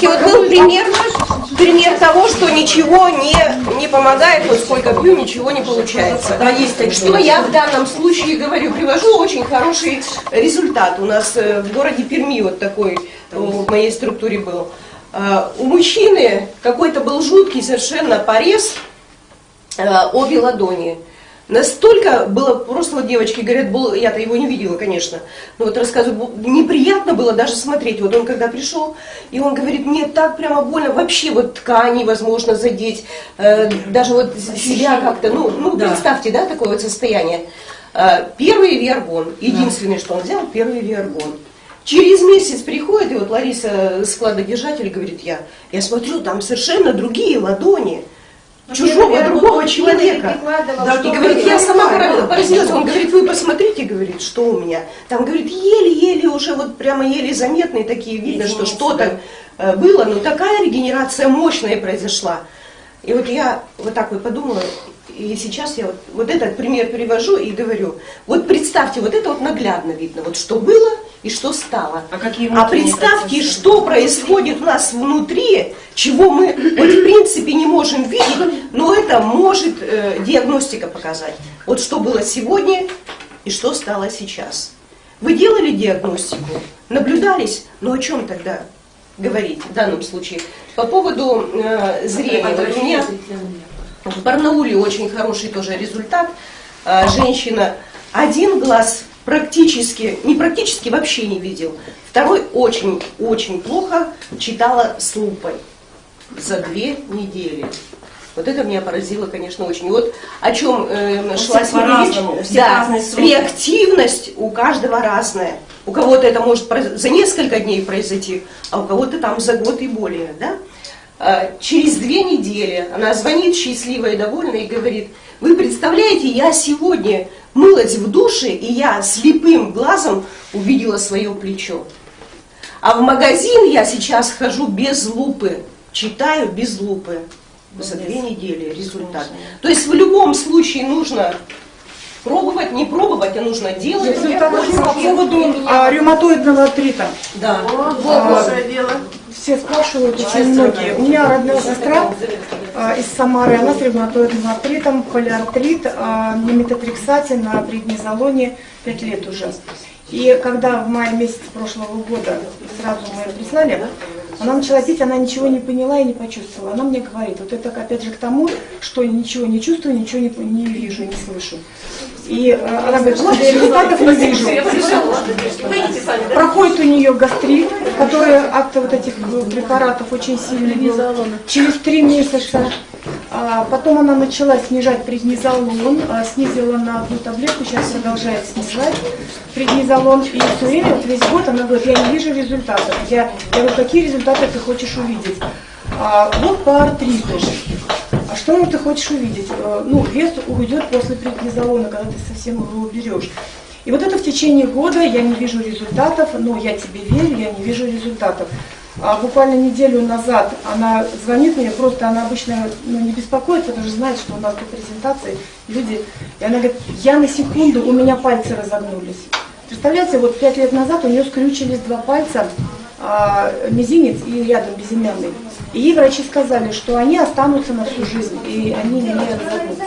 девочки, вот был пример, пример того, что ничего не, не помогает, вот сколько пью, ничего не получается. Да, есть такие. Что я в данном случае говорю, привожу очень хороший результат. У нас э, в городе Перми вот такой э, в моей структуре был. А, У мужчины какой-то был жуткий совершенно порез э, обе ладони. Настолько было, просто вот девочки говорят, был, я-то его не видела, конечно, но вот рассказываю, неприятно было даже смотреть. Вот он когда пришел, и он говорит, мне так прямо больно, вообще вот ткани возможно задеть, э, даже вот себя как-то, ну, ну Да. представьте, да, такое вот состояние. Э, Первый виаргон, единственный, что он взял, первый виаргон. Через месяц приходит, и вот Лариса, складодержатель, говорит, я, я смотрю, там совершенно другие ладони чужого, другого человека. Да, И говорит, я сама пора- поразилась. Он говорит, вы посмотрите, говорит, что у меня. Там, говорит, еле-еле уже, вот прямо еле заметные такие, видно, что что-то э, было, но такая регенерация мощная произошла. И вот я вот так вот подумала, и сейчас я вот, вот этот пример привожу и говорю, вот представьте, вот это вот наглядно видно, вот что было и что стало. А какие А представьте, процессы? что происходит у нас внутри, чего мы вот в принципе не можем видеть, но это может э, диагностика показать. Вот что было сегодня и что стало сейчас. Вы делали диагностику, наблюдались, но о чем тогда говорить в данном случае? По поводу э, зрения. Вот у меня в Барнауле очень хороший тоже результат. А, Женщина один глаз практически, не практически вообще не видел. Второй очень-очень плохо читала с лупой за две недели. Вот это меня поразило, конечно, очень. И вот о чем э, шла всех сегодня речь. Да, реактивность у каждого разная. У кого-то это может за несколько дней произойти, а у кого-то там за год и более. Да? А, Через две недели она звонит счастливая и довольная и говорит, вы представляете, я сегодня мылась в душе, и я слепым глазом увидела свое плечо. А в магазин я сейчас хожу без лупы, читаю без лупы. За две недели результат. То есть в любом случае нужно пробовать, не пробовать, а нужно делать. Результат по поводу а, ревматоидного артрита. Да. Все спрашивают, очень многие. У меня родная сестра а, из Самары, она с ревматоидным артритом, полиартрит, а, на метатрексате, на преднизолоне 5 лет уже. И когда в мае месяце прошлого года сразу мы ее прислали, она начала пить, она ничего не поняла и не почувствовала. Она мне говорит, вот это опять же к тому, что я ничего не чувствую, ничего не, не вижу, не слышу. И э, она говорит, вот результатов не вижу. Проходит у нее гастрит, который от вот этих э, препаратов очень сильный был. Через три месяца. А, потом она начала снижать преднизолон, а, снизила на одну таблетку, сейчас продолжает снижать преднизолон. И все время, вот весь год она говорит, я не вижу результатов. Я, я говорю, какие результаты ты хочешь увидеть? А, вот по артриту. А что ты хочешь увидеть? Э, Ну, вес уйдет после преднизолона, когда ты совсем его уберешь. И вот это в течение года я не вижу результатов, но я тебе верю, я не вижу результатов. А буквально неделю назад она звонит мне, просто она обычно ну, не беспокоится, потому что знает, что у нас тут презентации, люди. И она говорит, я на секунду, у меня пальцы разогнулись. Представляете, вот пять лет назад у нее скрючились два пальца, а, мизинец и рядом безымянный. И врачи сказали, что они останутся на всю жизнь, и они не разогнутся.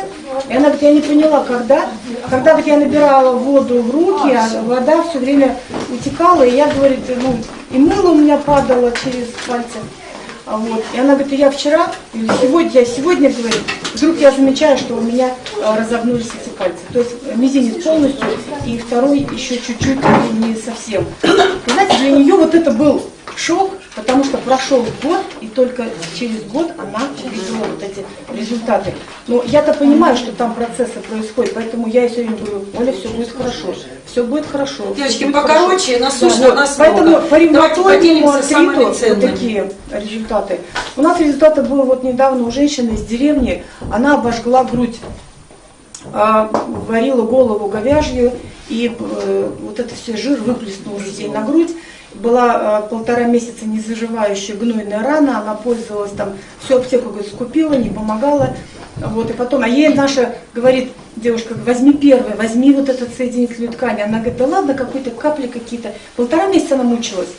И она говорит, я не поняла, когда. Когда вот я набирала воду в руки, а вода все время утекала, и я, говорит, ну, и мыло у меня падало через пальцы. А Вот. И она говорит, я вчера, или сегодня, я сегодня, говорит, вдруг я замечаю, что у меня а, разогнулись эти пальцы. То есть мизинец полностью, и второй еще чуть-чуть не совсем. И знаете, для нее вот это был шок, потому что прошел год, и только через год она увидела вот эти результаты. Но я-то понимаю, что там процессы происходят, поэтому я все время говорю, Оля, все будет хорошо, все будет хорошо. Девочки, будет покороче, хорошо». насущно, вот. у нас Поэтому много. по ревматоидному артриту вот такие результаты. У нас результаты был вот недавно у женщины из деревни, она обожгла грудь, а, варила голову говяжью, и э, вот это все жир выплеснулся ей на грудь. Была э, полтора месяца незаживающая гнойная рана, она пользовалась там, всю аптеку говорит, скупила, не помогала. Вот, и потом, а ей наша говорит, девушка, возьми первое, возьми вот этот соединительную ткань. Она говорит, да ладно, какой-то капли какие-то. Полтора месяца она мучилась.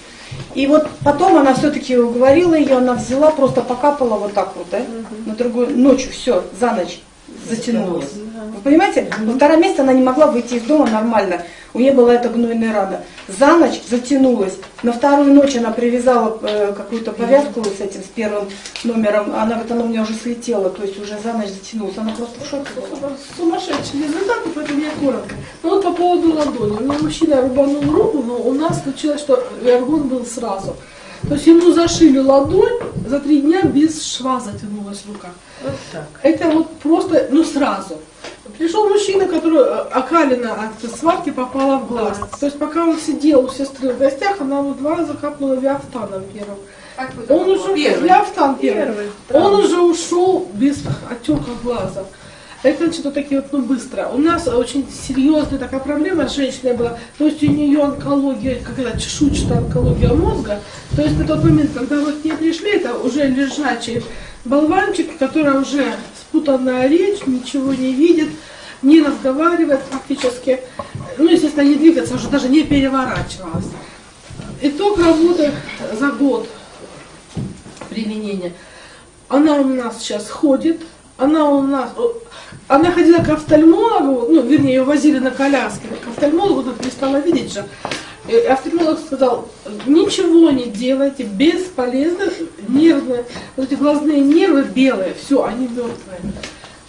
И вот потом она все-таки уговорила ее, она взяла, просто покапала вот так вот, да, на другую ночью, все, за ночь затянулась. Вы понимаете? На втором месяце она не могла выйти из дома нормально. У нее была эта гнойная рана. За ночь затянулась. На вторую ночь она привязала э, какую-то повязку с этим, с первым номером. Она говорит, она у меня уже слетела, то есть уже за ночь затянулась. Она просто в шоке была. Сумасшедший результат, поэтому я коротко. Ну вот по поводу ладони. У меня мужчина рубанул руку, но у нас случилось, что эргон был сразу. То есть ему зашили ладонь, за три дня без шва затянулась рука. Вот так. Это вот просто, ну сразу. Пришел мужчина, который э, окалина от сварки попала в глаз. То есть пока он сидел у сестры в гостях, она ему два раза капнула виафтаном первым. Он уже Первый. виафтан первый. Первый, Он уже ушел без отека глаза. Это что-то такие вот, ну, быстро. У нас очень серьезная такая проблема с женщиной была. То есть у нее онкология, как это, чешуйчатая онкология мозга. То есть на тот момент, когда вот к ней пришли, это уже лежачий болванчик, который уже спутанная речь, ничего не видит, не разговаривает практически. Ну, естественно, не двигаться, уже даже не переворачивалась. Итог работы за год применения. Она у нас сейчас ходит, она у нас, она ходила к офтальмологу, ну, вернее, ее возили на коляске, к офтальмологу, она перестала видеть же. И офтальмолог сказал, ничего не делайте, бесполезно, нервные, вот эти глазные нервы белые, все, они мертвые.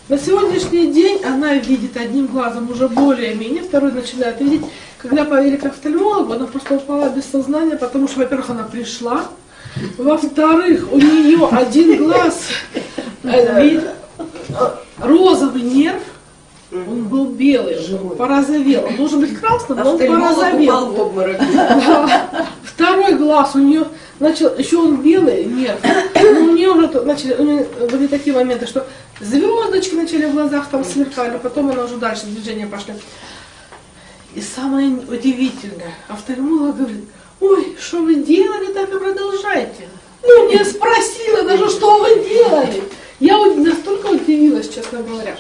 На сегодняшний день она видит одним глазом уже более-менее, второй начинает видеть. Когда повели к офтальмологу, она просто упала без сознания, потому что, во-первых, она пришла, во-вторых, у нее один глаз, э, розовый нерв, он был белый, он порозовел. Он должен быть красным, но он порозовел. Второй глаз у нее начал, еще он белый, нет. Но у нее уже начали, у нее были такие моменты, что звездочки начали в глазах там сверкали, потом она уже дальше движения пошли. И самое удивительное, офтальмолог говорит, ой, что вы делали, так и продолжайте. Ну, не спросила даже, что вы делали. Я настолько удивилась, честно говоря.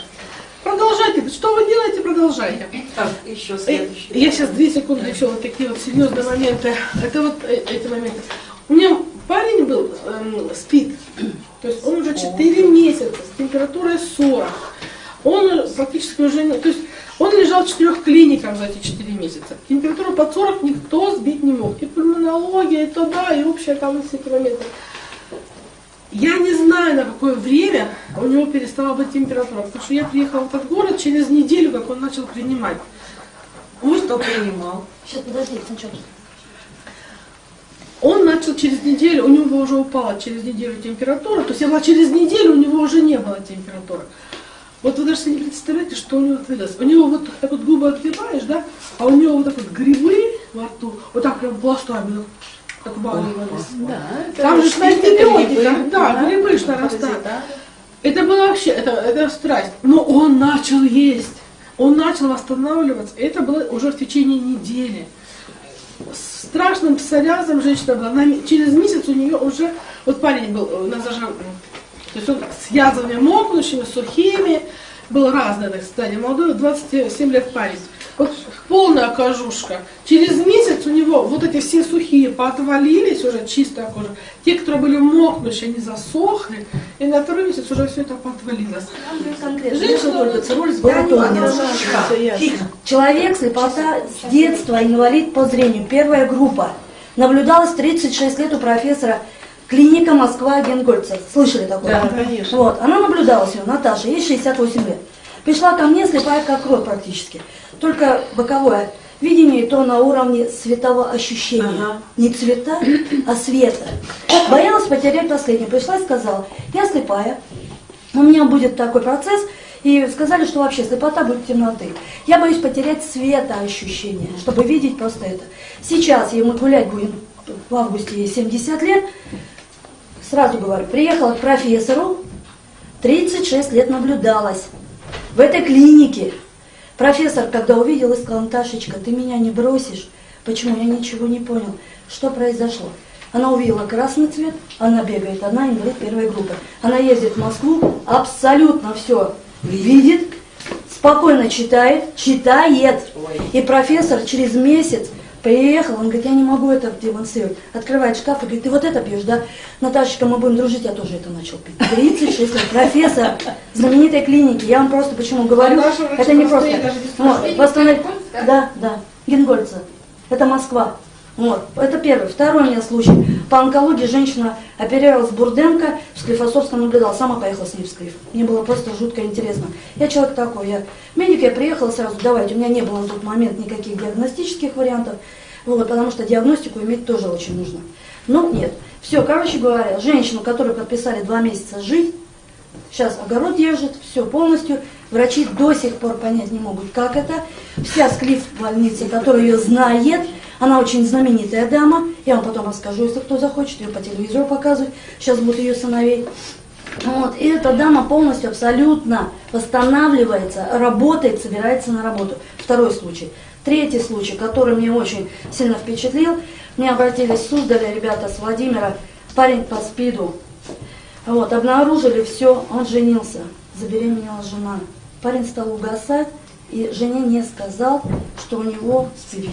Продолжайте, что вы делаете, продолжайте. Так, еще Э, следующий. Я сейчас две секунды еще вот такие вот серьезные моменты. Это вот э, эти моменты. У меня парень был, эм, спит. То есть он уже 4 месяца с температурой 40. Он практически уже не... То есть он лежал в четырех клиниках за эти 4 месяца. Температуру под 40 никто сбить не мог. И пульмонология, и то да, и общая там все эти моменты. Я не знаю, на какое время у него перестала быть температура, потому что я приехала в этот город через неделю, как он начал принимать. Ну, что принимал? Сейчас, подожди, сначала. Он начал через неделю, у него уже упала через неделю температура, то есть я была через неделю, у него уже не было температуры. Вот вы даже себе не представляете, что у него творилось. У него вот так вот губы открываешь, да, а у него вот так вот грибы во рту, вот так прям пластами отваливались. Да, Там же на антибиотиках, да, грибы ж да. нарастают. Это было вообще, это, это страсть. Но он начал есть, он начал восстанавливаться. Это было уже в течение недели. С страшным псориазом женщина была. На ме- через месяц у нее уже, вот парень был, у нас даже, м, то есть он с язвами мокнущими, сухими, был разный, так сказать, молодой, 27 лет парень. Вот полная кожушка. Через месяц у него вот эти все сухие поотвалились, уже чистая кожа. Те, которые были мокнущие, они засохли, и на второй месяц уже все это поотвалилось. Конкретно. Женщина Только только с. Человек слепота с детства, инвалид по зрению, первая группа. Наблюдалась 36 лет у профессора клиника Москва Генгольца. Слышали такое? Да, конечно. Вот, она наблюдалась у Наташа, ей 68 лет. Пришла ко мне слепая как крот практически. Только боковое видение то на уровне светового ощущения. Ага. Не цвета, а света. Боялась потерять последнее. Пришла и сказала, я слепая, у меня будет такой процесс, и сказали, что вообще слепота будет темноты. Я боюсь потерять светоощущение, чтобы видеть просто это. Сейчас, и мы гулять будем в августе, ей 70 лет, сразу говорю, приехала к профессору, 36 лет наблюдалась в этой клинике. Профессор, когда увидел, и сказал, Наташечка, ты меня не бросишь. Почему? Я ничего не понял. Что произошло? Она увидела красный цвет, она бегает, она инвалид первой группы. Она ездит в Москву, абсолютно все видит, спокойно читает, читает. И профессор через месяц Приехал, он говорит, я не могу это демонстрировать. Открывает шкаф и говорит, ты вот это пьешь, да? Наташечка, мы будем дружить, я тоже это начал пить. 36 лет, профессор знаменитой клиники. Я вам просто почему говорю, это не просто. без Вот, Да, да, Генгольца. Это Москва. Вот, это первый. Второй у меня случай. По онкологии женщина оперировалась Бурденко, в Склифосовском наблюдала, сама поехала с ней в Склиф. Мне было просто жутко интересно. Я человек такой, я медик, я приехала сразу, давайте, у меня не было на тот момент никаких диагностических вариантов, вот, потому что диагностику иметь тоже очень нужно. Но нет. Все, короче говоря, женщину, которую подписали два месяца жить, Сейчас огород держит, все полностью. Врачи до сих пор понять не могут, как это. Вся склиф в больнице, которая ее знает, она очень знаменитая дама. Я вам потом расскажу, если кто захочет, ее по телевизору показывать. Сейчас будут ее сыновей. Вот. И эта дама полностью, абсолютно восстанавливается, работает, собирается на работу. Второй случай. Третий случай, который мне очень сильно впечатлил. Мне обратились с Суздаля ребята с Владимира, парень по СПИДу, вот, обнаружили все, он женился, забеременела жена. Парень стал угасать, и жене не сказал, что у него СПИД.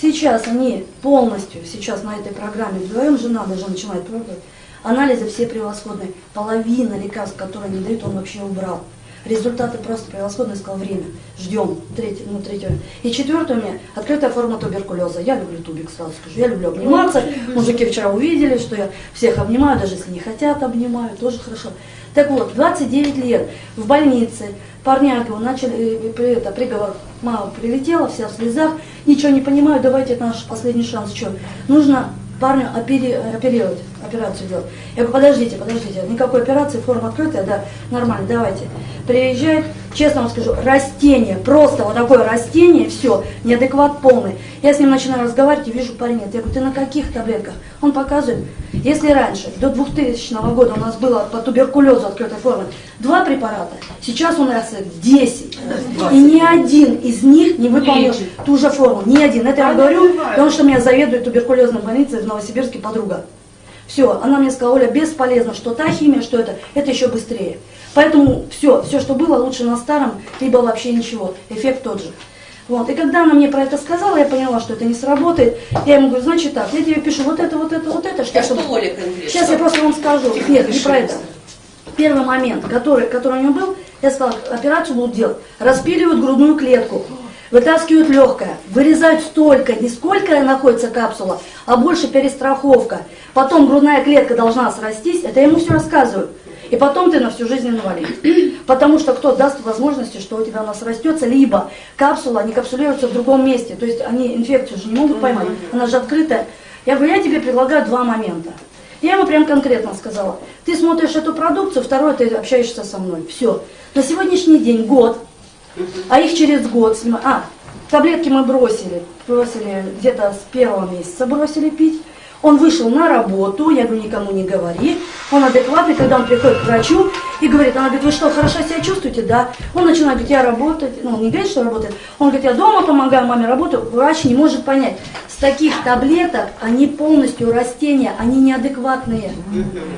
Сейчас они полностью, сейчас на этой программе, вдвоем жена даже начинает пробовать, анализы все превосходные. Половина лекарств, которые они дают, он вообще убрал. Результаты просто превосходные, сказал время. Ждем. Третий, ну, третий. И четвертое у меня открытая форма туберкулеза. Я люблю тубик, сразу скажу. Я люблю обниматься. Мужики вчера увидели, что я всех обнимаю, даже если не хотят, обнимаю, тоже хорошо. Так вот, 29 лет в больнице, парняги, он начали, э, это, приговор, мама прилетела, вся в слезах, ничего не понимаю, давайте, это наш последний шанс, что, нужно парню опери- оперировать, операцию делать. Я говорю, подождите, подождите, никакой операции, форма открытая, да, нормально, давайте. Приезжает, честно вам скажу, растение, просто вот такое растение, все, неадекват полный. Я с ним начинаю разговаривать и вижу парень. Я говорю, ты на каких таблетках? Он показывает, если раньше, до 2000 года у нас было по туберкулезу открытой формы два препарата, сейчас у нас их 10. И ни один из них не выполнил ту же форму, ни один. Это я говорю, потому что меня заведует туберкулезной больницей в Новосибирске подруга. Все, она мне сказала, Оля, бесполезно, что та химия, что это, это еще быстрее. Поэтому все, все, что было, лучше на старом, либо вообще ничего, эффект тот же. Вот. И когда она мне про это сказала, я поняла, что это не сработает. Я ему говорю, значит так, я тебе пишу вот это, вот это, вот это. А чтобы- что Оля конкретно? Сейчас я просто вам скажу. Нет, не пиши про это. Первый момент, который, который у него был, я сказала, операцию будут делать. Распиливают грудную клетку, вытаскивают легкое, вырезают столько, не сколько находится капсула, а больше перестраховка. Потом грудная клетка должна срастись, это я ему все рассказываю. И потом ты на всю жизнь инвалид. Потому что кто даст возможности, что у тебя она срастется, либо капсула не капсулируется в другом месте. То есть они инфекцию же не могут поймать, она же открытая. Я говорю, я тебе предлагаю два момента. Я ему прям конкретно сказала, ты смотришь эту продукцию, второе, ты общаешься со мной. Все. На сегодняшний день год, а их через год снимают. А, таблетки мы бросили, бросили где-то с первого месяца бросили пить. Он вышел на работу, я говорю, никому не говори. Он адекватный, когда он приходит к врачу и говорит, она говорит, вы что, хорошо себя чувствуете? Да. Он начинает говорить, я работаю, ну, он не говорит, что работает. Он говорит, я дома помогаю маме работаю. Врач не может понять. С таких таблеток они полностью растения, они неадекватные.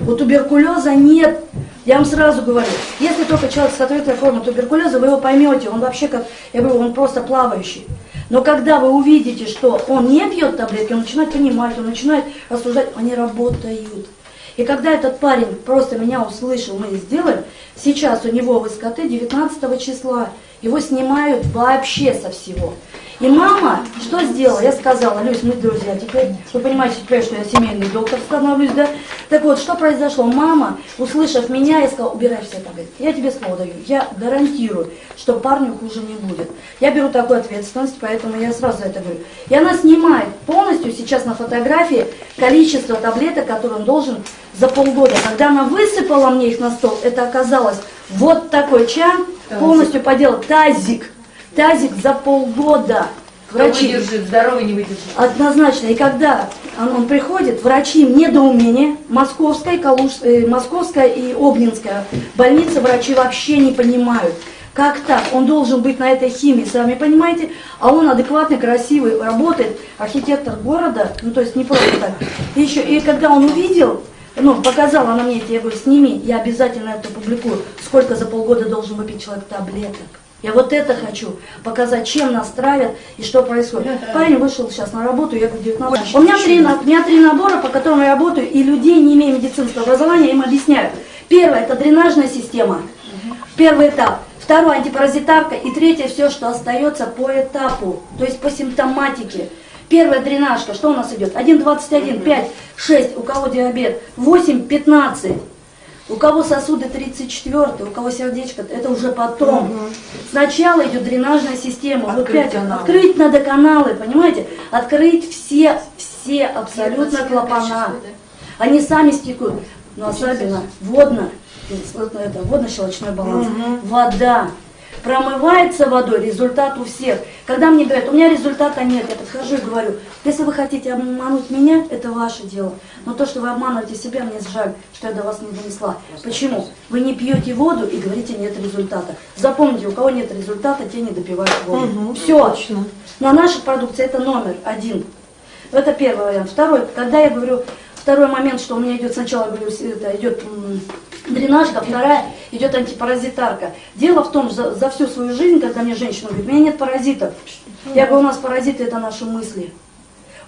У туберкулеза нет я вам сразу говорю, если только человек с открытой формой туберкулеза, вы его поймете, он вообще как, я говорю, он просто плавающий. Но когда вы увидите, что он не пьет таблетки, он начинает понимать, он начинает рассуждать, они работают. И когда этот парень просто меня услышал, мы сделаем, сейчас у него в СКТ 19 числа, его снимают вообще со всего. И мама что сделала? Я сказала, Люсь, мы друзья теперь. Вы понимаете теперь, что я семейный доктор становлюсь, да? Так вот, что произошло? Мама, услышав меня, я сказала, убирай все таблетки. Я тебе слово даю. Я гарантирую, что парню хуже не будет. Я беру такую ответственность, поэтому я сразу это говорю. И она снимает полностью сейчас на фотографии количество таблеток, которые он должен за полгода. Когда она высыпала мне их на стол, это оказалось вот такой чан, полностью поделал тазик. Тазик за полгода. Кто Врачи. выдержит, здоровый не выдержит. Однозначно. И когда он, он приходит, врачи в недоумении, Московская, Калуж, э, Московская и Обнинская больница, врачи вообще не понимают. Как так? Он должен быть на этой химии, сами понимаете, а он адекватный, красивый, работает, архитектор города, ну то есть не просто так. И, еще, и когда он увидел, ну, показала она мне эти, я говорю, сними, я обязательно это публикую, сколько за полгода должен выпить человек таблеток. Я вот это хочу показать, чем нас травят и что происходит. Парень вышел сейчас на работу, я говорю, 19. У меня, три, у меня три набора, по которым я работаю, и людей, не имея медицинского образования, им объясняю. Первое – это дренажная система. Первый этап. Второй – антипаразитарка. И третье – все, что остается по этапу, то есть по симптоматике. Первая дренажка, что у нас идет? 1,21, 5, 6, у кого диабет, 8, 15. У кого сосуды 34, у кого сердечко, это уже потом. Сначала идет дренажная система. Вот Открыть каналы. Открыть надо каналы, понимаете? Открыть все, все абсолютно клапана. Они сами стекут. Но особенно водно, это водно-щелочной баланс. Вода. Промывается водой, результат у всех. Когда мне говорят, у меня результата нет, я подхожу и говорю, если вы хотите обмануть меня, это ваше дело. Но то, что вы обманываете себя, мне жаль, что я до вас не донесла. Почему? Вы не пьете воду и говорите, нет результата. Запомните, у кого нет результата, те не допивают воду. Все. На нашей продукции это номер один. Это первый вариант. Второй, когда я говорю, второй момент, что у меня идет сначала, я говорю, это идет дренажка, вторая идет антипаразитарка. Дело в том, за, за всю свою жизнь, когда мне женщина говорит, у меня нет паразитов. Я говорю, у нас паразиты это наши мысли.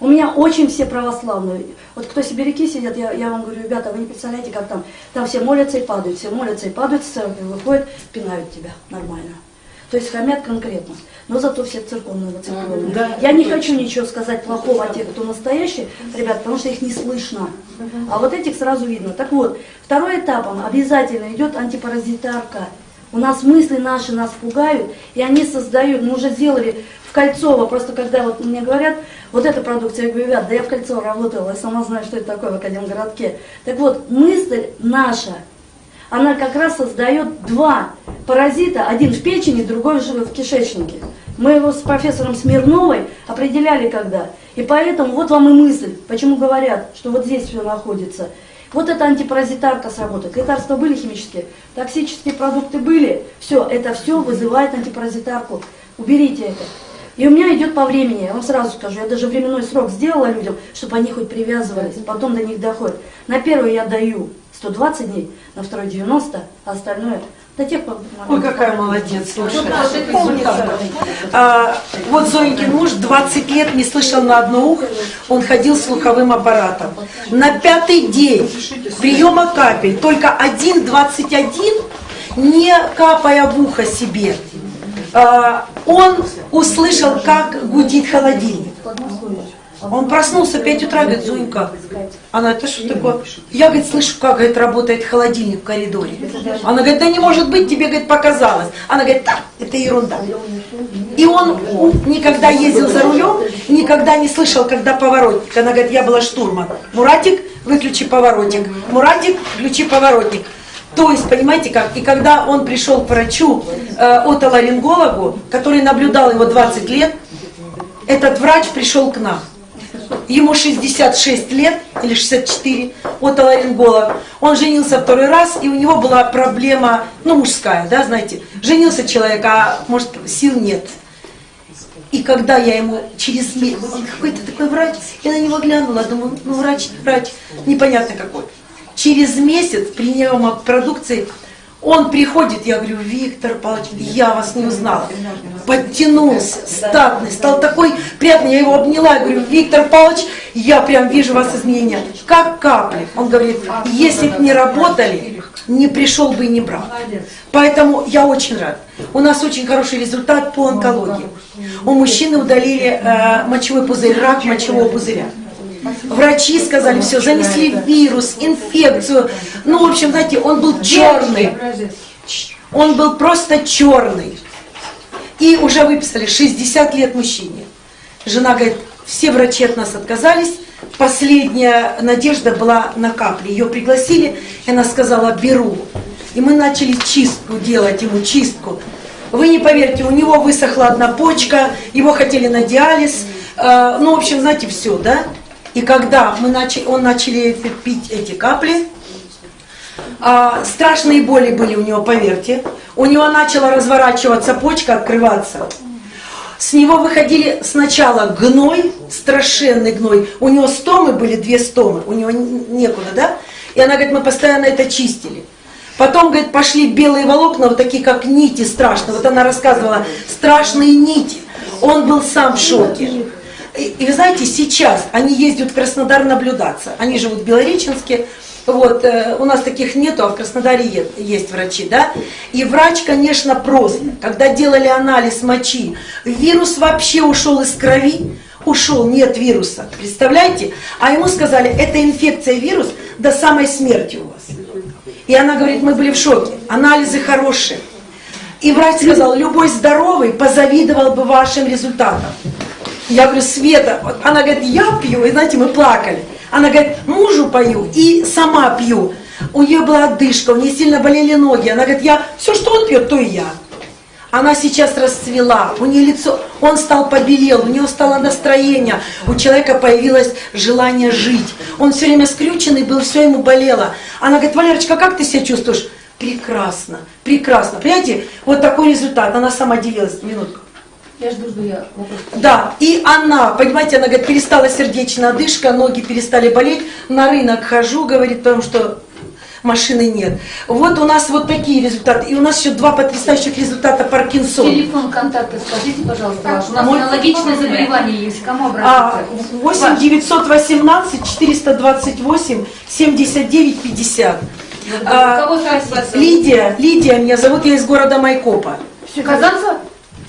У меня очень все православные. Вот кто сибиряки сидят, я, я вам говорю, ребята, вы не представляете, как там. Там все молятся и падают, все молятся и падают, с церкви выходят, пинают тебя нормально. То есть хамят конкретно. Но зато все церковные воцерковленные. Да. Я не хочу ничего сказать плохого о тех, кто настоящие, ребят, потому что их не слышно. А вот этих сразу видно. Так вот, второй этапом обязательно идет антипаразитарка. У нас мысли наши нас пугают, и они создают, мы уже сделали в Кольцово, просто когда вот мне говорят, вот эта продукция, я говорю, ребят, да я в Кольцово работала, я сама знаю, что это такое в Академгородке. Так вот, мысль наша, она как раз создает два паразита, один в печени, другой в кишечнике. Мы его с профессором Смирновой определяли когда. И поэтому вот вам и мысль, почему говорят, что вот здесь все находится. Вот эта антипаразитарка сработает. Лекарства были химические, токсические продукты были. Все, это все вызывает антипаразитарку. Уберите это. И у меня идет по времени, я вам сразу скажу, я даже временной срок сделала людям, чтобы они хоть привязывались, потом до них доходит. На первый я даю 120 дней, на второй 90, а остальное до тех пор. Ой, какая молодец, слушай. Помнится. А, вот Зоенькин муж 20 лет не слышал на одно ухо, он ходил с слуховым аппаратом. На пятый день приема капель, только 1,21, не капая в ухо себе, а, он услышал, как гудит холодильник. Он проснулся в 5 утра, говорит, Зунька, она, это что такое? Я, говорит, слышу, как, говорит, работает холодильник в коридоре. Она говорит, да не может быть, тебе, говорит, показалось. Она говорит, да, это ерунда. И он никогда ездил за рулем, никогда не слышал, когда поворотник. Она говорит, я была штурман. Муратик, выключи поворотник. Муратик, включи поворотник. То есть, понимаете как, и когда он пришел к врачу, э, отоларингологу, который наблюдал его 20 лет, этот врач пришел к нам. Ему 66 лет или 64, отоларинголог. Он женился второй раз, и у него была проблема, ну, мужская, да, знаете. Женился человек, а может, сил нет. И когда я ему через месяц, он какой-то такой врач, я на него глянула, думаю, ну, врач, врач, непонятно какой. Через месяц приема продукции он приходит, я говорю, Виктор Павлович, я вас не узнала. Подтянулся, статный, стал такой приятный, я его обняла, я говорю, Виктор Павлович, я прям вижу вас изменения, как капли. Он говорит, если бы не работали, не пришел бы и не брал. Поэтому я очень рад. У нас очень хороший результат по онкологии. У мужчины удалили э, мочевой пузырь, рак мочевого пузыря. Врачи сказали, все, занесли вирус, инфекцию. Ну, в общем, знаете, он был черный. Он был просто черный. И уже выписали 60 лет мужчине. Жена говорит, все врачи от нас отказались. Последняя надежда была на капли. Ее пригласили, и она сказала, беру. И мы начали чистку делать ему, чистку. Вы не поверите, у него высохла одна почка, его хотели на диализ. Э, ну, в общем, знаете, все, да? И когда мы начали, он начали пить эти капли, а, страшные боли были у него, поверьте. У него начала разворачиваться почка, открываться. С него выходили сначала гной, страшенный гной. У него стомы были, две стомы, у него некуда, да? И она говорит, мы постоянно это чистили. Потом, говорит, пошли белые волокна, вот такие как нити страшные. Вот она рассказывала, страшные нити. Он был сам в шоке. И, вы знаете, сейчас они ездят в Краснодар наблюдаться. Они живут в Белореченске. Вот, э, у нас таких нету, а в Краснодаре е- есть врачи, да? И врач, конечно, просто, когда делали анализ мочи, вирус вообще ушел из крови, ушел, нет вируса, представляете? А ему сказали, это инфекция вирус до самой смерти у вас. И она говорит, мы были в шоке, анализы хорошие. И врач сказал, любой здоровый позавидовал бы вашим результатам. Я говорю, Света, она говорит, я пью, и знаете, мы плакали. Она говорит, мужу пою и сама пью. У нее была отдышка, у нее сильно болели ноги. Она говорит, я все, что он пьет, то и я. Она сейчас расцвела, у нее лицо, он стал побелел, у него стало настроение, у человека появилось желание жить. Он все время скрюченный был, все ему болело. Она говорит, Валерочка, как ты себя чувствуешь? Прекрасно, прекрасно. Понимаете, вот такой результат. Она сама делилась, минутку. Я жду, жду я вопрос. Да, и она, понимаете, она говорит, перестала сердечная одышка, ноги перестали болеть, на рынок хожу, говорит, потому что машины нет. Вот у нас вот такие результаты. И у нас еще два потрясающих результата Паркинсон. Телефон контакта скажите, пожалуйста, ваш. У нас Мой- аналогичное заболевание есть. Кому А, обратиться? 8 918 428 79 50. А? Лидия, Лидия меня зовут, я из города Майкопа. Казанца?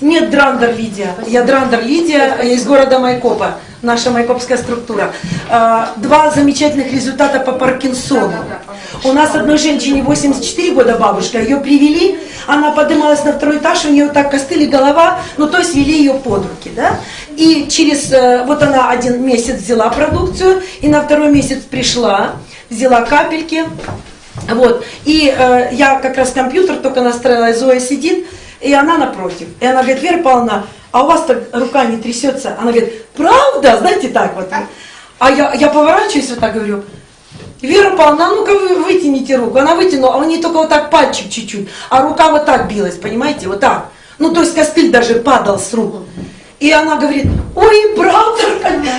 Нет, Драндер Лидия. Я Драндер Лидия, я из города Майкопа, наша майкопская структура. А, Два замечательных результата по Паркинсону. У нас одной женщине 84 года бабушка, ее привели, она поднималась на второй этаж, у нее так костыли голова, ну то есть вели ее под руки, да. И через, э, вот она один месяц взяла продукцию, и на второй месяц пришла, взяла капельки, вот. И э, я как раз компьютер только настроила, и Зоя сидит, и она напротив. И она говорит, Вера Павловна, а у вас так рука не трясется? Она говорит, правда? Знаете, так вот. А я, я поворачиваюсь вот так говорю, Вера Павловна, а ну-ка вы вытяните руку. Она вытянула, а у нее только вот так пальчик чуть-чуть, а рука вот так билась, понимаете, вот так. Ну, то есть костыль даже падал с рук. И она говорит, ой, правда,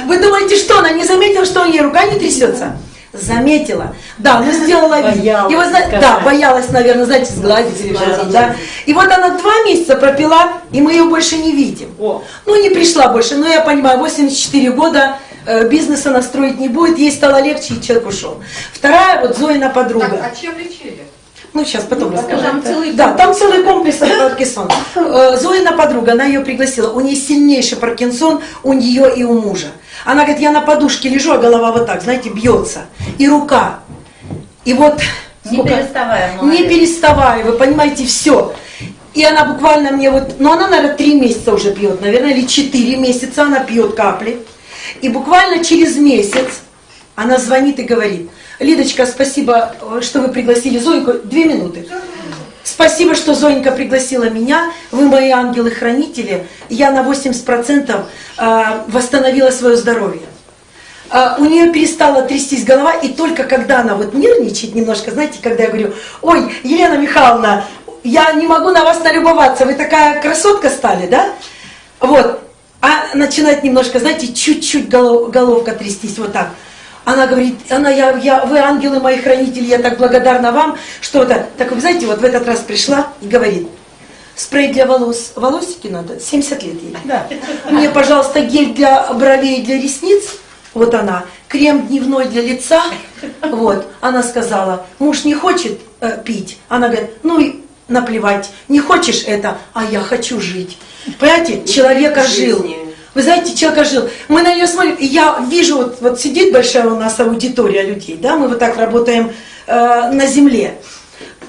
вы думаете, что она не заметила, что у нее рука не трясется? Заметила, да, но сделала вид. Боялась И вы знаете, да, сказать. боялась, наверное, знаете, сгладить или что-то, да. И вот она два месяца пропила, и мы ее больше не видим. О. Ну, не пришла больше, но я понимаю, 84 года, э, бизнеса настроить не будет, ей стало легче, и человек ушел. Вторая, вот Зоина подруга. А чем лечили? Ну, сейчас потом расскажу. там целый да, там целый комплекс Паркинсон. Э, Зоина подруга, она ее пригласила. У нее сильнейший Паркинсон, у нее и у мужа. Она говорит, я на подушке лежу, а голова вот так, знаете, бьется. И рука. И вот... Не переставая, Не молодец. переставая, вы понимаете, все. И она буквально мне вот, ну она, наверное, три месяца уже пьет, наверное, или четыре месяца она пьет капли. И буквально через месяц она звонит и говорит, Лидочка, спасибо, что вы пригласили Зоеньку. Две минуты. Спасибо, что Зоенька пригласила меня. Вы мои ангелы-хранители. Я на 80% э, восстановила свое здоровье. А, у нее перестала трястись голова, и только когда она вот нервничает немножко, знаете, когда я говорю, ой, Елена Михайловна, я не могу на вас налюбоваться, вы такая красотка стали, да? Вот, а начинает немножко, знаете, чуть-чуть голов- головка трястись, вот так. Она говорит, она, я, я, вы ангелы мои хранители, я так благодарна вам, что это. Так вы знаете, вот в этот раз пришла и говорит, спрей для волос, волосики надо, 70 лет ей. Да. Мне, пожалуйста, гель для бровей и для ресниц. Вот она. Крем дневной для лица. Вот. Она сказала, муж не хочет э, пить. Она говорит, ну и наплевать. Не хочешь это, а я хочу жить. Понимаете, человека жил. Вы знаете, человека жил. Мы на нее смотрим, и я вижу, вот, вот сидит большая у нас аудитория людей, да, мы вот так работаем э, на земле.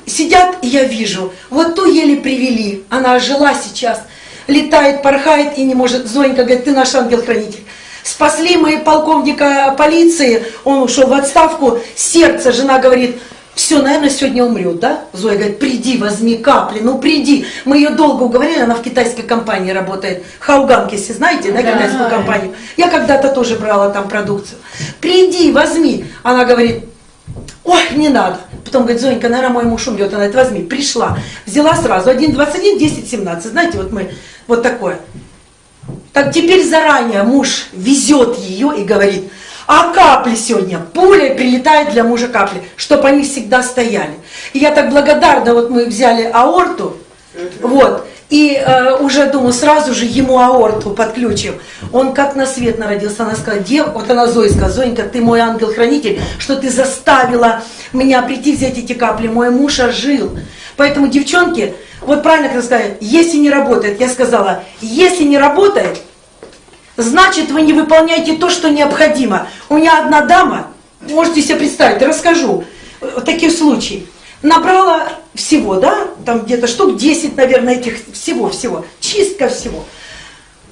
Сидят, и я вижу, вот ту еле привели, она жила сейчас, летает, порхает и не может. Зоенька говорит, ты наш ангел-хранитель. Спасли мы полковника полиции, он ушел в отставку, сердце, жена говорит, все, наверное, сегодня умрет, да? Зоя говорит, приди, возьми капли, ну приди. Мы ее долго уговорили, она в китайской компании работает. Хауганг, если знаете, да, китайскую компанию. Я когда-то тоже брала там продукцию. Приди, возьми. Она говорит, ой, не надо. Потом говорит, Зонька, наверное, мой муж умрет. Она говорит, возьми, пришла. Взяла сразу, 1,21, 10, 17. Знаете, вот мы, вот такое. Так теперь заранее муж везет ее и говорит, А капли сегодня, пуля прилетает для мужа капли, чтобы они всегда стояли. И я так благодарна, вот мы взяли аорту, вот, и э, уже думаю, сразу же ему аорту подключим. Он как на свет народился, она сказала, дев, вот она Зоя сказала, Зоенька, ты мой ангел-хранитель, что ты заставила меня прийти взять эти капли, мой муж ожил. Поэтому, девчонки, вот правильно как сказали, если не работает, я сказала, если не работает, значит вы не выполняете то, что необходимо. У меня одна дама, можете себе представить, расскажу, вот таких случаев. Набрала всего, да, там где-то штук 10, наверное, этих всего-всего, чистка всего.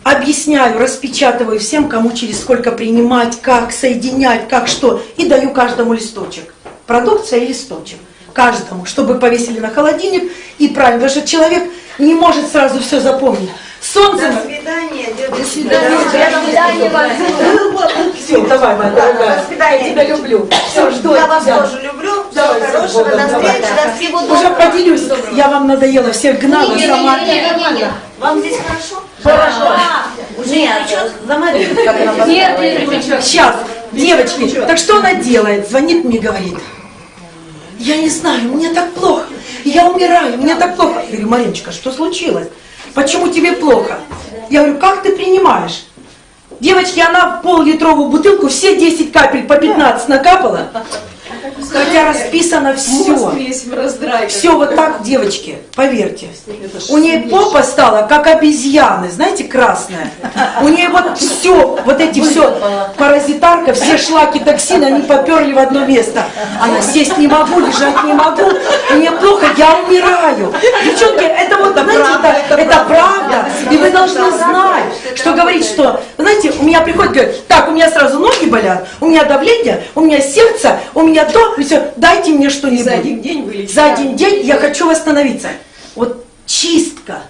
Объясняю, распечатываю всем, кому через сколько принимать, как соединять, как что, и даю каждому листочек. Продукция и листочек. Каждому, чтобы повесили на холодильник и правильно, что человек не может сразу все запомнить. Солнце... До свидания, До свидания. Все, давай, моя дорогая. До свидания. Я тебя люблю. Все, жду Я вас тоже люблю. Всего Давай, хорошего. До встречи. давай. До всего Уже доброго. поделюсь. Я вам надоела, всех гнала сама. Вам здесь хорошо? Хорошо. Нет, заморит, как она Нет, нет, Сейчас, девочки, так что она делает? Звонит мне, говорит, я не знаю, мне так плохо, я умираю, мне так плохо. Я говорю, Мариночка, что случилось? Почему тебе плохо? Я говорю, как ты принимаешь? Девочки, она пол-литровую бутылку, все 10 капель по 15 накапала, хотя расписано все. Все вот так, девочки, поверьте. У нее попа стала как обезьяны, знаете, красная. У нее вот все, вот эти все, паразитарка, все шлаки, токсины, они поперли в одно место. Она сесть не могу, лежать не могу, мне плохо, я умираю. Девчонки, это вот, знаете, это, это правда. И вы должны знать, что говорить, что, знаете, у меня приходит, говорит, так, у меня сразу ноги болят, у меня давление, у меня сердце, у меня то, и все, дайте мне что-нибудь. За один день вылечить. За один день я хочу восстановиться. Вот чистка.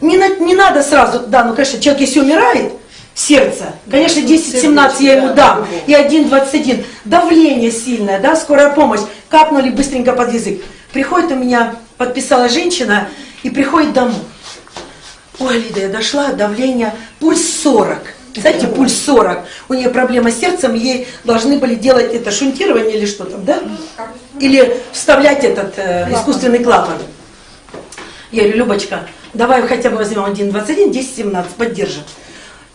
Не, на- не надо сразу, да, ну, конечно, человек если умирает, сердце, конечно, 10-17 я ему дам, и 1-21. Давление сильное, да, скорая помощь, капнули быстренько под язык. Приходит у меня, подписала женщина, и приходит домой. Ой, Лида, я дошла, давление, пульс 40. Знаете, пульс 40. У нее проблема с сердцем, ей должны были делать это шунтирование или что там, да? Или вставлять этот э, искусственный клапан. Я говорю, Любочка, давай хотя бы возьмем 1,21, 10,17, поддержим.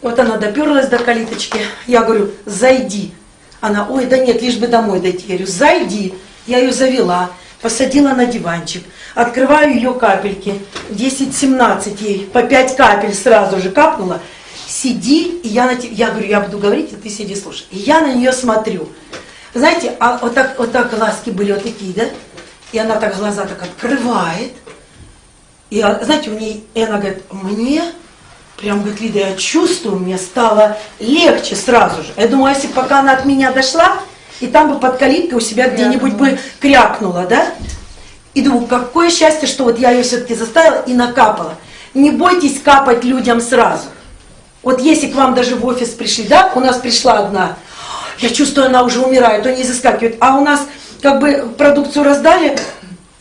Вот она доперлась до калиточки. Я говорю, зайди. Она, ой, да нет, лишь бы домой дойти. Я говорю, зайди. Я ее завела, посадила на диванчик, открываю ее капельки, 10-17 ей, по 5 капель сразу же капнула. Сиди, и я, на те- я говорю, я буду говорить, а ты сиди, слушай. И я на нее смотрю. Знаете, а вот так, вот так глазки были вот такие, да? И она так глаза так открывает. И а, знаете, у нее, и она говорит, мне, прям говорит, Лида, я чувствую, мне стало легче сразу же. Я думаю, а если бы пока она от меня дошла, и там бы под калиткой у себя где-нибудь бы крякнула, да? И думаю, какое счастье, что вот я ее все-таки заставила и накапала. Не бойтесь капать людям сразу. Вот если к вам даже в офис пришли, да, у нас пришла одна, я чувствую, она уже умирает, то не заскакивает, а у нас как бы продукцию раздали,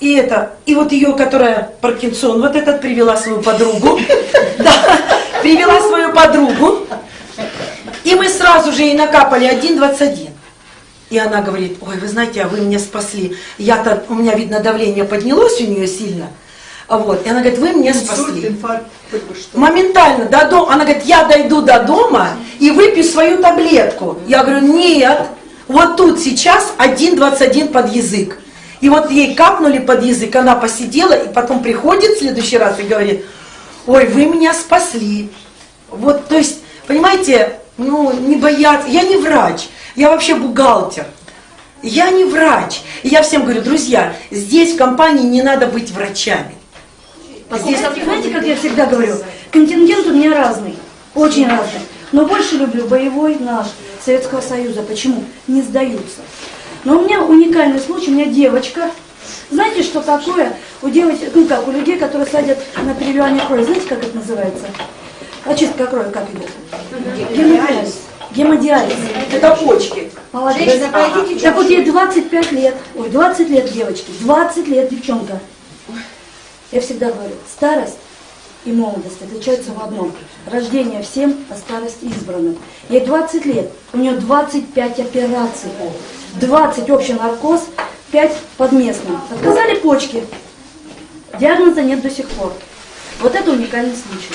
и это, и вот ее, которая Паркинсон, вот этот привела свою подругу, да, привела свою подругу, и мы сразу же ей накапали 1,21. И она говорит, ой, вы знаете, а вы меня спасли. Я-то, у меня, видно, давление поднялось у нее сильно. А Вот. И она говорит, вы меня спасли. Моментально до дома. Она говорит, я дойду до дома и выпью свою таблетку. Я говорю, нет, вот тут сейчас 1,21 под язык. И вот ей капнули под язык, она посидела, и потом приходит в следующий раз и говорит, ой, вы меня спасли. Вот, то есть, понимаете, ну, не бояться. Я не врач, я вообще бухгалтер. Я не врач. И я всем говорю, друзья, здесь в компании не надо быть врачами. Здесь, знаете, как я всегда говорю, контингент у меня разный, очень разный. Но больше люблю боевой наш, Советского Союза. Почему? Не сдаются. Но у меня уникальный случай, у меня девочка. Знаете, что такое у девочек, ну как, у людей, которые садят на переливание крови, знаете, как это называется? Очистка крови как идет? Гемодиализ. Гемодиализ. Это почки. Молодец. Так вот ей 25 лет, ой, 20 лет девочки, 20 лет девчонка. Я всегда говорю, старость и молодость отличаются в одном. Рождение всем, а старость избранным. Ей 20 лет, у нее 25 операций. 20 общий наркоз, 5 под местным. Отказали почки. Диагноза нет до сих пор. Вот это уникальный случай.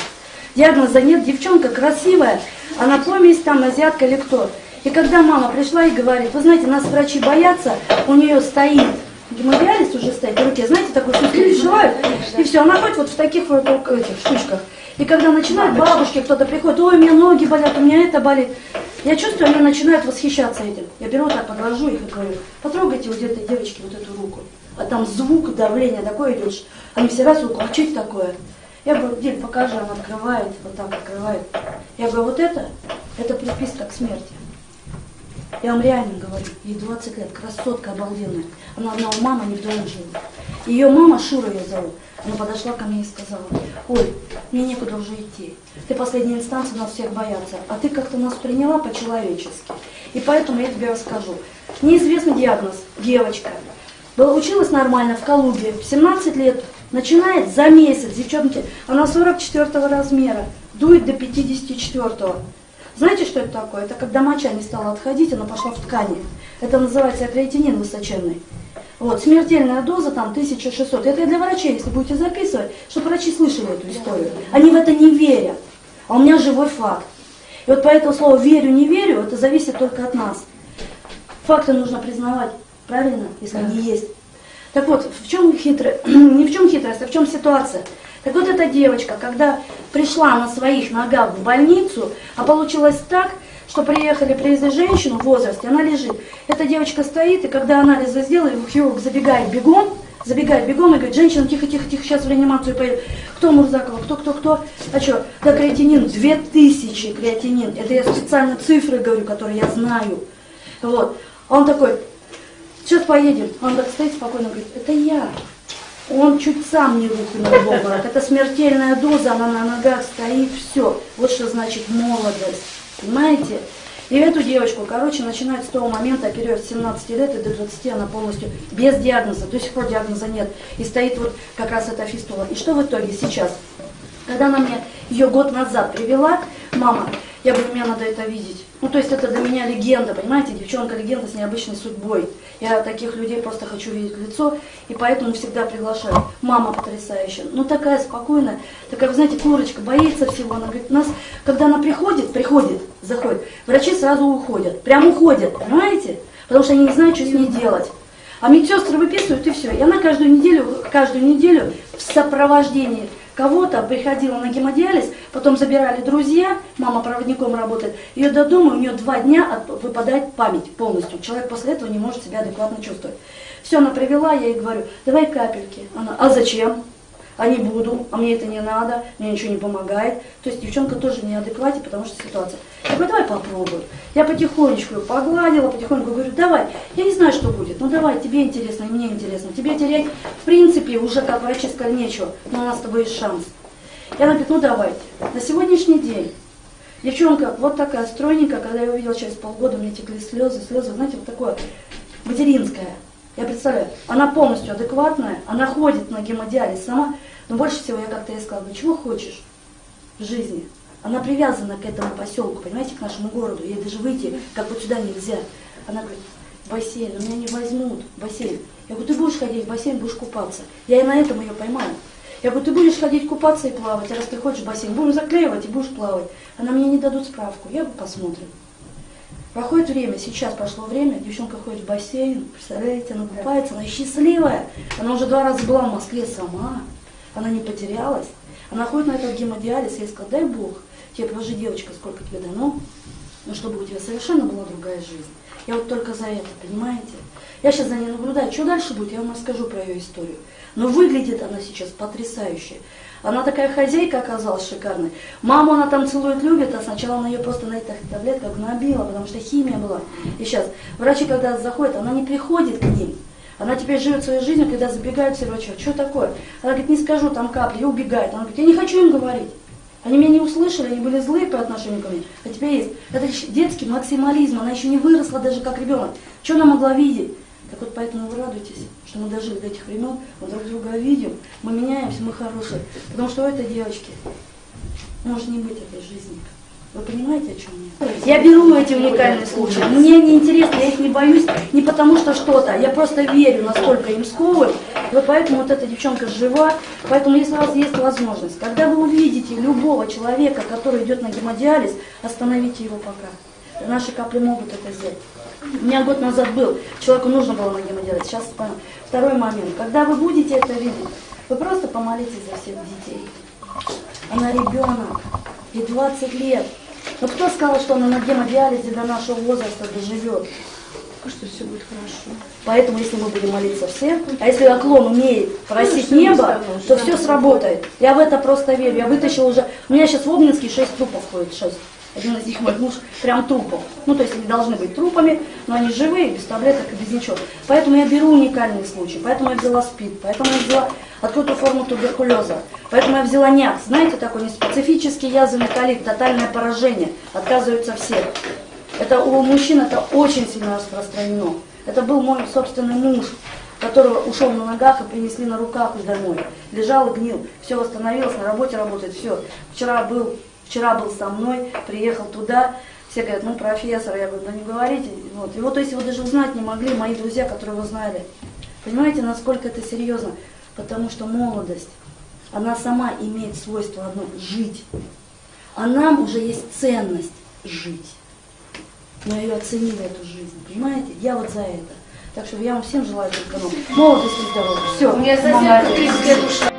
Диагноза нет, девчонка красивая, она помесь там, азиатка или кто. И когда мама пришла и говорит, вы знаете, нас врачи боятся, у нее стоит гемодиализ уже стоит в руке, знаете, такой штуку пришивают, и все, она ходит вот в таких вот этих штучках. И когда начинают бабушки, кто-то приходит, ой, у меня ноги болят, у меня это болит. Я чувствую, они начинают восхищаться этим. Я беру вот так, подложу их и говорю, потрогайте у этой девочки вот эту руку. А там звук, давление такое идет. Они все раз руку, а что это такое? Я говорю, Диль, покажи, она открывает, вот так открывает. Я говорю, вот это, это приписка к смерти. Я вам реально говорю, ей 20 лет, красотка обалденная. Она одна у мамы не в доме жила. Ее мама, Шура ее зовут, она подошла ко мне и сказала, ой, мне некуда уже идти. Ты последняя инстанция, нас всех боятся. А ты как-то нас приняла по-человечески. И поэтому я тебе расскажу. Неизвестный диагноз, девочка. Была, училась нормально в Калуге, в 17 лет, начинает за месяц, девчонки, она 44 размера, дует до 54. -го. Знаете, что это такое? Это когда моча не стала отходить, она пошла в ткани. Это называется креатинин высоченный. Вот, смертельная доза там 1600. Это для врачей, если будете записывать, чтобы врачи слышали эту историю. Они в это не верят. А у меня живой факт. И вот поэтому слово «верю, не верю» это зависит только от нас. Факты нужно признавать, правильно, если да. они есть. Так вот, в чем хитрость, не в чем хитрость, а в чем ситуация? Так вот эта девочка, когда пришла на своих ногах в больницу, а получилось так, что приехали, привезли женщину в возрасте, она лежит. Эта девочка стоит, и когда анализы сделали, хирург забегает бегом, забегает бегом и говорит, женщина, тихо, тихо, тихо, сейчас в реанимацию поедет. Кто Мурзакова, кто, кто, кто? А что, да креатинин, 2000 креатинин. Это я специально цифры говорю, которые я знаю. Вот. Он такой, сейчас поедем. Он так стоит спокойно, говорит, это я. Он чуть сам не рухнул в обморок. Это смертельная доза, она на ногах стоит, все. Вот что значит молодость. Понимаете? И эту девочку, короче, начинает с того момента, период с 17 лет и до 20 она полностью без диагноза, до сих пор диагноза нет. И стоит вот как раз эта фистула. И что в итоге сейчас? Когда она мне ее год назад привела, мама, я говорю, мне надо это видеть. Ну, то есть это для меня легенда, понимаете, девчонка легенда с необычной судьбой. Я таких людей просто хочу видеть в лицо, и поэтому всегда приглашаю. Мама потрясающая, ну такая спокойная, такая, вы знаете, курочка, боится всего. Она говорит, нас, когда она приходит, приходит, заходит, врачи сразу уходят, прям уходят, понимаете? Потому что они не знают, что с ней делать. А медсестры выписывают и все. И она каждую неделю, каждую неделю в сопровождении кого-то приходила на гемодиализ, потом забирали друзья, мама проводником работает, ее до дома, у нее два дня выпадает память полностью. Человек после этого не может себя адекватно чувствовать. Все, она привела, я ей говорю, давай капельки. Она, а зачем? А не буду, а мне это не надо, мне ничего не помогает. То есть девчонка тоже в неадеквате, потому что ситуация. Я говорю, давай попробуем. Я потихонечку ее погладила, потихоньку говорю, давай, я не знаю, что будет, ну давай, тебе интересно, и мне интересно. Тебе терять, в принципе, уже как врачи сказали, нечего, но у нас с тобой есть шанс. Она говорит, ну давайте. На сегодняшний день девчонка вот такая стройненькая, когда я увидела через полгода, у меня текли слезы, слезы, знаете, вот такое материнское. Я представляю, она полностью адекватная, она ходит на гемодиализ сама, но больше всего я как-то ей сказала, ну чего хочешь в жизни? Она привязана к этому поселку, понимаете, к нашему городу. Ей даже выйти, как вот сюда нельзя. Она говорит, бассейн, меня не возьмут, бассейн. Я говорю, ты будешь ходить в бассейн, будешь купаться. Я и на этом ее поймаю. Я говорю, ты будешь ходить купаться и плавать, а раз ты хочешь бассейн, будем заклеивать и будешь плавать. Она мне не дадут справку, я бы посмотрим. Проходит время, сейчас прошло время, девчонка ходит в бассейн, представляете, она купается, она счастливая. Она уже два раза была в Москве сама, она не потерялась. Она ходит на этот гемодиализ, я ей сказала, дай Бог, тебе положи, девочка, сколько тебе дано, но чтобы у тебя совершенно была другая жизнь. Я вот только за это, понимаете? Я сейчас за ней наблюдаю. Что дальше будет, я вам расскажу про ее историю. Но выглядит она сейчас потрясающе. Она такая хозяйка оказалась шикарной. Маму она там целует, любит, а сначала она ее просто на этих таблетках набила, потому что химия была. И сейчас врачи, когда заходят, она не приходит к ним. Она теперь живет своей жизнью, когда забегают все врачи. Что такое? Она говорит, не скажу, там капли, убегает. Она говорит, я не хочу им говорить. Они меня не услышали, они были злые по отношению ко мне. А теперь есть. Это детский максимализм, она еще не выросла даже как ребенок. Что она могла видеть? Так вот поэтому вы радуйтесь, что мы дожили до этих времен, мы друг друга видим, мы меняемся, мы хорошие. Потому что у этой девочки может не быть этой жизни. Вы понимаете, о чем я? Я беру эти уникальные случаи. Мне не интересно, я их не боюсь, не потому что что-то. Я просто верю, насколько им сковывают. Вот поэтому вот эта девчонка жива. Поэтому если у вас есть возможность, когда вы увидите любого человека, который идет на гемодиализ, остановите его пока. Наши капли могут это сделать. У меня год назад был, человеку нужно было на гемодиализ, сейчас понял. Второй момент, когда вы будете это видеть, вы просто помолитесь за всех детей. Она ребенок, ей 20 лет. Но кто сказал, что она на гемодиализе до нашего возраста доживет? Что все будет хорошо. Поэтому, если мы будем молиться все, а если оклон умеет просить небо, то все сработает. Я в это просто верю. Я вытащила уже... У меня сейчас в Обнинске 6 трупов ходит, 6. Один из них мой муж прям трупов. Ну, то есть они должны быть трупами, но они живые, без таблеток и без ничего. Поэтому я беру уникальные случаи. Поэтому я взяла СПИД, поэтому я взяла открытую форму туберкулеза. Поэтому я взяла НЯК. Знаете, такой неспецифический язвенный колит, тотальное поражение. Отказываются все. Это у мужчин это очень сильно распространено. Это был мой собственный муж, которого ушел на ногах и принесли на руках домой. Лежал и гнил. Все восстановилось, на работе работает, все. Вчера был, вчера был со мной, приехал туда. Все говорят, ну профессор, я говорю, да не говорите. Вот. Его, то есть его даже узнать не могли мои друзья, которые его знали. Понимаете, насколько это серьезно? Потому что молодость, она сама имеет свойство одно – жить. А нам уже есть ценность жить. Мы ее оценили, эту жизнь, понимаете? Я вот за это. Так что я вам всем желаю только ну, молодости здоровья. Все. У меня соседка 30 лет ушла